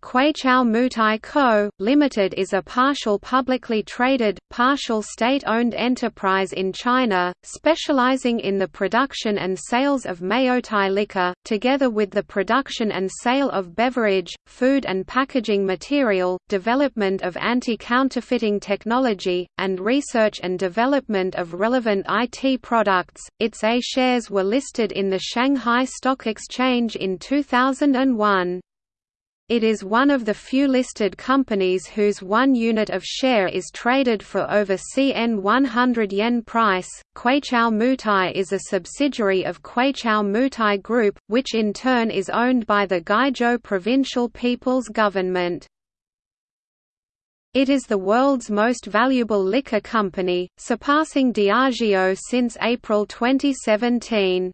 Kweichow Moutai Co., Limited is a partial publicly traded, partial state-owned enterprise in China, specializing in the production and sales of Maotai liquor, together with the production and sale of beverage, food and packaging material, development of anti-counterfeiting technology, and research and development of relevant IT products. Its A shares were listed in the Shanghai Stock Exchange in 2001. It is one of the few listed companies whose one unit of share is traded for over CN 100 yen price. Kweichow Moutai is a subsidiary of Kweichow Moutai Group, which in turn is owned by the Guizhou Provincial People's Government. It is the world's most valuable liquor company, surpassing Diageo since April 2017.